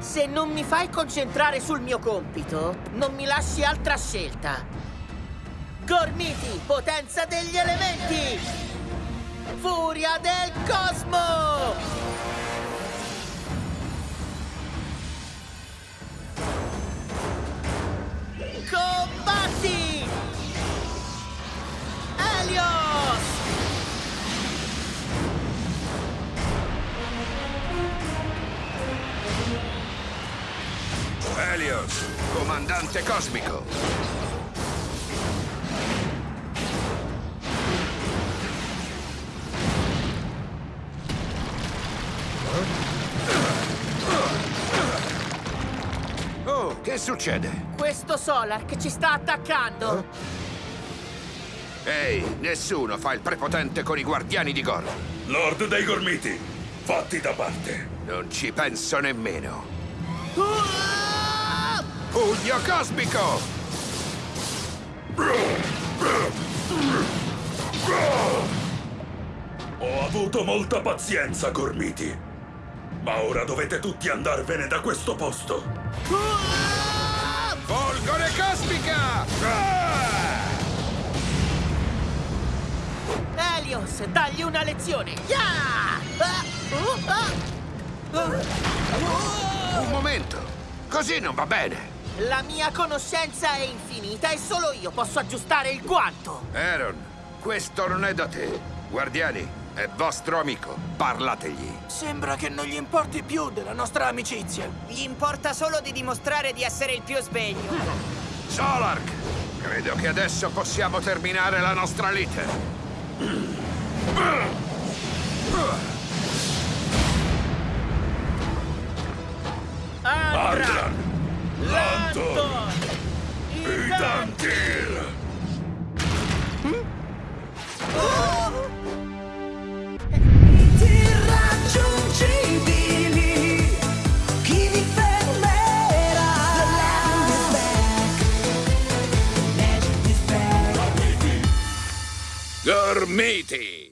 Se non mi fai concentrare sul mio compito, non mi lasci altra scelta. Gormiti, potenza degli elementi! Furia del cosmo! Helios, comandante cosmico. Oh, che succede? Questo Solark ci sta attaccando! Ehi, nessuno fa il prepotente con i guardiani di Gor. Lord dei Gormiti, fatti da parte. Non ci penso nemmeno. Ah! Pugno cosmico! Ho avuto molta pazienza, Gormiti. Ma ora dovete tutti andarvene da questo posto. Ah! Folgore cosmica! Ah! Helios, dagli una lezione! Ah! Un momento! Così non va bene! La mia conoscenza è infinita e solo io posso aggiustare il guanto! Aaron, questo non è da te. Guardiani, è vostro amico. Parlategli. Sembra che non gli importi più della nostra amicizia. Gli importa solo di dimostrare di essere il più sveglio. Solark, credo che adesso possiamo terminare la nostra lite. Andra! Gormiti.